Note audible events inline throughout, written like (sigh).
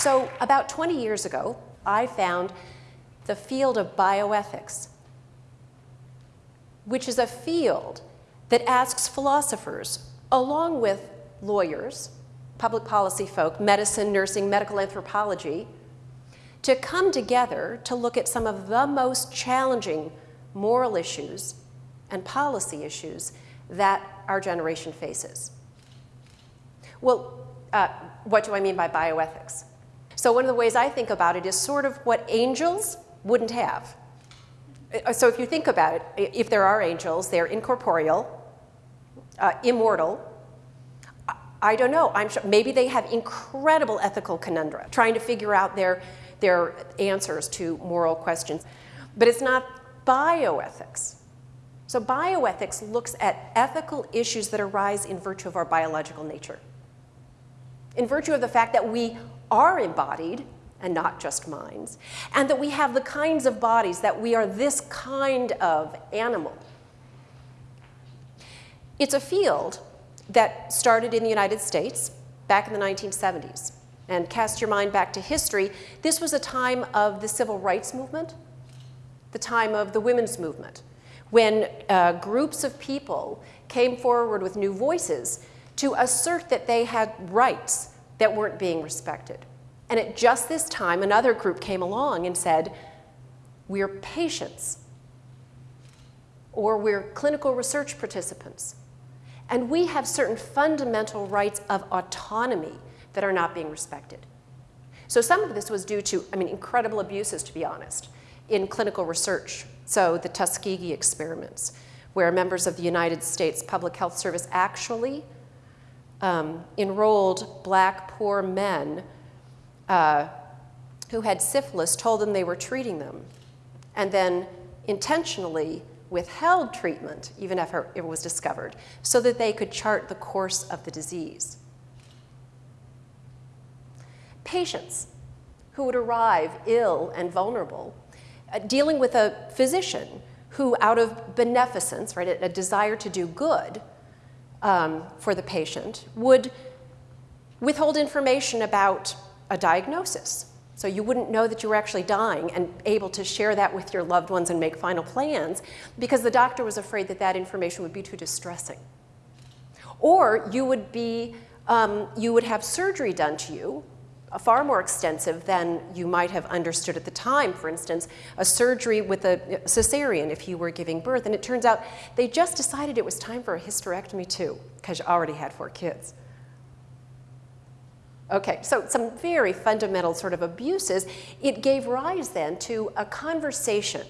So about 20 years ago, I found the field of bioethics, which is a field that asks philosophers, along with lawyers, public policy folk, medicine, nursing, medical anthropology, to come together to look at some of the most challenging moral issues and policy issues that our generation faces. Well, uh, what do I mean by bioethics? So one of the ways I think about it is sort of what angels wouldn't have. Uh, so if you think about it, if there are angels, they're incorporeal, uh, immortal. I don't know. I'm sure maybe they have incredible ethical conundra, trying to figure out their, their answers to moral questions. But it's not bioethics. So bioethics looks at ethical issues that arise in virtue of our biological nature. In virtue of the fact that we are embodied and not just minds, and that we have the kinds of bodies that we are this kind of animal. It's a field that started in the United States back in the 1970s. And cast your mind back to history, this was a time of the civil rights movement, the time of the women's movement, when uh, groups of people came forward with new voices to assert that they had rights that weren't being respected. And at just this time, another group came along and said, we're patients, or we're clinical research participants, and we have certain fundamental rights of autonomy that are not being respected. So some of this was due to, I mean, incredible abuses, to be honest, in clinical research. So the Tuskegee experiments, where members of the United States Public Health Service actually um, enrolled black poor men uh, who had syphilis told them they were treating them, and then intentionally withheld treatment, even after it was discovered, so that they could chart the course of the disease. Patients who would arrive ill and vulnerable, uh, dealing with a physician who, out of beneficence, right, a, a desire to do good um, for the patient, would withhold information about a diagnosis. So you wouldn't know that you were actually dying and able to share that with your loved ones and make final plans because the doctor was afraid that that information would be too distressing. Or you would be, um, you would have surgery done to you, far more extensive than you might have understood at the time. For instance, a surgery with a cesarean if you were giving birth. And it turns out they just decided it was time for a hysterectomy too because you already had four kids. Okay, so some very fundamental sort of abuses. It gave rise then to a conversation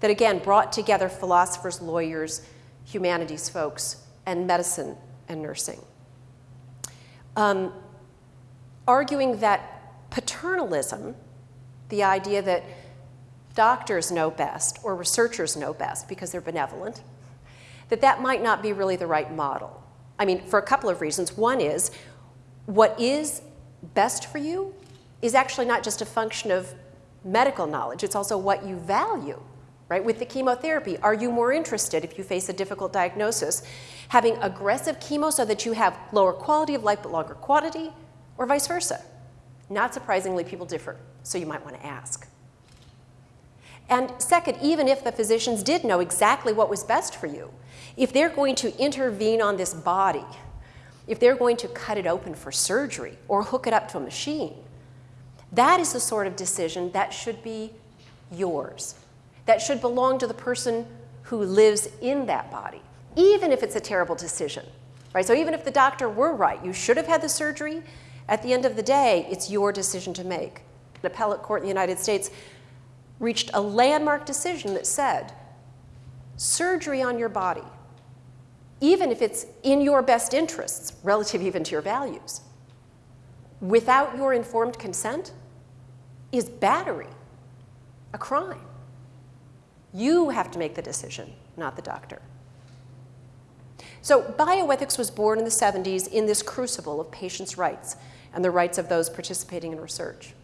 that again brought together philosophers, lawyers, humanities folks, and medicine and nursing. Um, arguing that paternalism, the idea that doctors know best or researchers know best because they're benevolent, that that might not be really the right model. I mean, for a couple of reasons. One is what is best for you is actually not just a function of medical knowledge, it's also what you value, right? With the chemotherapy, are you more interested if you face a difficult diagnosis, having aggressive chemo so that you have lower quality of life but longer quantity, or vice versa? Not surprisingly, people differ, so you might want to ask. And second, even if the physicians did know exactly what was best for you, if they're going to intervene on this body if they're going to cut it open for surgery or hook it up to a machine, that is the sort of decision that should be yours. That should belong to the person who lives in that body, even if it's a terrible decision. Right? So even if the doctor were right, you should have had the surgery, at the end of the day, it's your decision to make. An appellate court in the United States reached a landmark decision that said, surgery on your body even if it's in your best interests, relative even to your values, without your informed consent, is battery, a crime. You have to make the decision, not the doctor. So bioethics was born in the 70s in this crucible of patients' rights and the rights of those participating in research.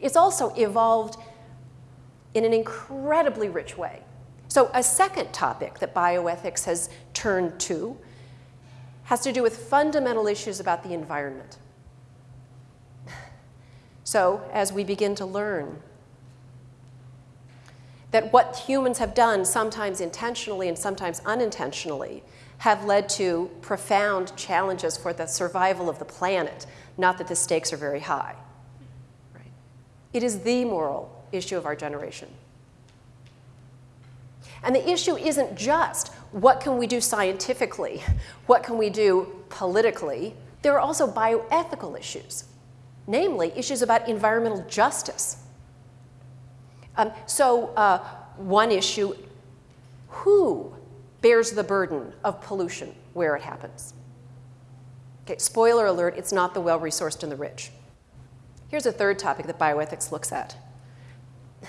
It's also evolved in an incredibly rich way. So a second topic that bioethics has turned to has to do with fundamental issues about the environment. (laughs) So, as we begin to learn that what humans have done, sometimes intentionally and sometimes unintentionally, have led to profound challenges for the survival of the planet, not that the stakes are very high. Right? It is the moral issue of our generation. And the issue isn't just what can we do scientifically, what can we do politically. There are also bioethical issues, namely issues about environmental justice. Um, so uh, one issue, who bears the burden of pollution where it happens? Okay, spoiler alert, it's not the well-resourced and the rich. Here's a third topic that bioethics looks at. (laughs)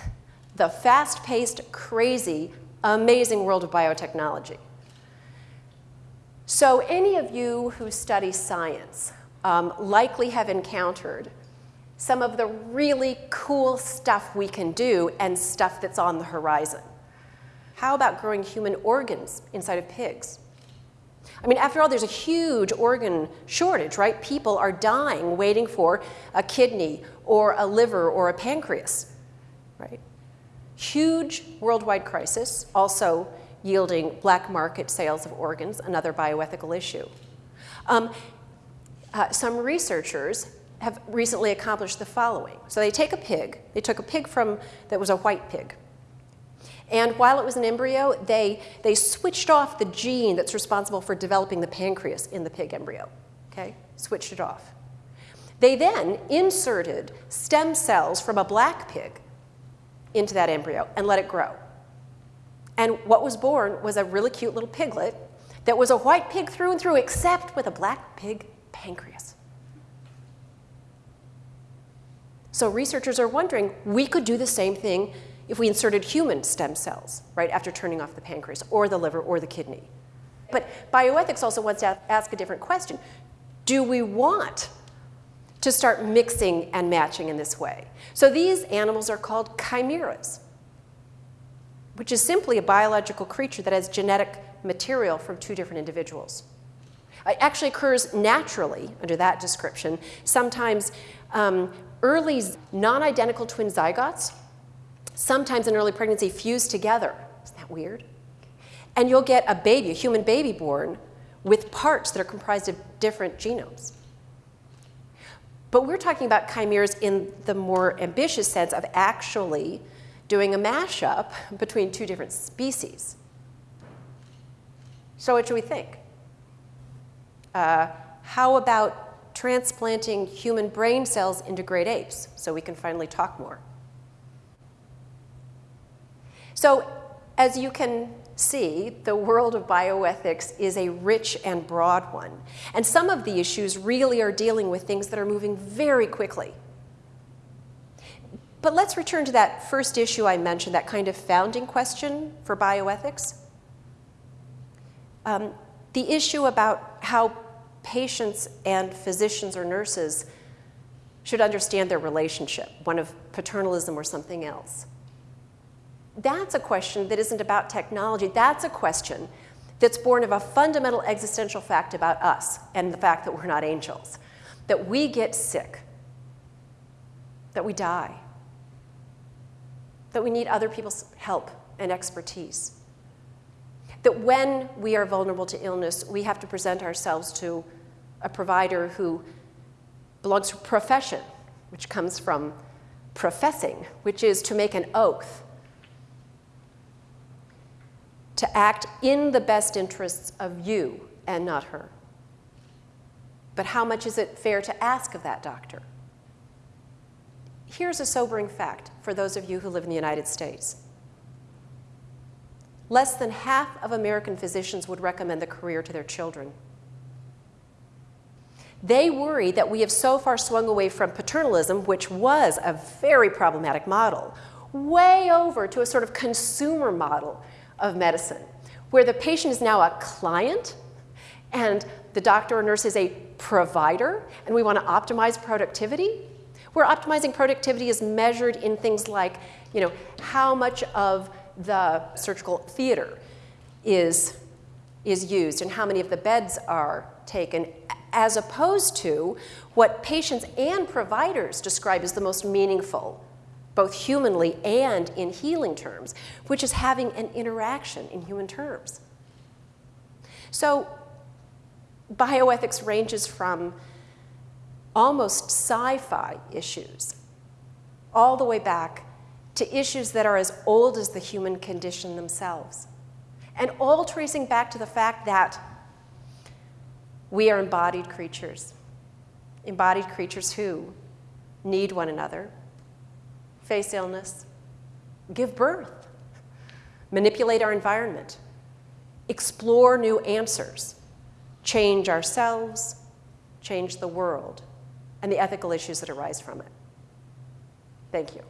The fast-paced, crazy, amazing world of biotechnology. So any of you who study science um, likely have encountered some of the really cool stuff we can do and stuff that's on the horizon. How about growing human organs inside of pigs? I mean, after all, there's a huge organ shortage, right? People are dying waiting for a kidney or a liver or a pancreas, right? Huge worldwide crisis, also yielding black market sales of organs, another bioethical issue. Um, uh, some researchers have recently accomplished the following. So they take a pig, they took a pig from, that was a white pig, and while it was an embryo, they, they switched off the gene that's responsible for developing the pancreas in the pig embryo, okay? Switched it off. They then inserted stem cells from a black pig into that embryo and let it grow. And what was born was a really cute little piglet that was a white pig through and through, except with a black pig pancreas. So researchers are wondering, we could do the same thing if we inserted human stem cells, right, after turning off the pancreas or the liver or the kidney. But bioethics also wants to ask a different question. Do we want to start mixing and matching in this way? So these animals are called chimeras, which is simply a biological creature that has genetic material from two different individuals. It actually occurs naturally under that description. Sometimes um, early non-identical twin zygotes sometimes in early pregnancy fuse together. Isn't that weird? And you'll get a baby, a human baby born, with parts that are comprised of different genomes. But we're talking about chimeras in the more ambitious sense of actually doing a mashup between two different species. So what should we think? Uh, how about transplanting human brain cells into great apes so we can finally talk more? So as you can see, the world of bioethics is a rich and broad one. And some of the issues really are dealing with things that are moving very quickly. But let's return to that first issue I mentioned, that kind of founding question for bioethics. Um, the issue about how patients and physicians or nurses should understand their relationship, one of paternalism or something else that's a question that isn't about technology. That's a question that's born of a fundamental existential fact about us and the fact that we're not angels, that we get sick, that we die, that we need other people's help and expertise, that when we are vulnerable to illness, we have to present ourselves to a provider who belongs to profession, which comes from professing, which is to make an oath to act in the best interests of you and not her. But how much is it fair to ask of that doctor? Here's a sobering fact for those of you who live in the United States. Less than half of American physicians would recommend the career to their children. They worry that we have so far swung away from paternalism, which was a very problematic model, way over to a sort of consumer model of medicine, where the patient is now a client and the doctor or nurse is a provider, and we want to optimize productivity. Where optimizing productivity is measured in things like, you know, how much of the surgical theater is, is used and how many of the beds are taken as opposed to what patients and providers describe as the most meaningful, both humanly and in healing terms, which is having an interaction in human terms. So, bioethics ranges from almost sci fi issues all the way back to issues that are as old as the human condition themselves, and all tracing back to the fact that we are embodied creatures, embodied creatures who need one another, face illness, give birth, manipulate our environment, explore new answers, change ourselves, change the world, and the ethical issues that arise from it. Thank you.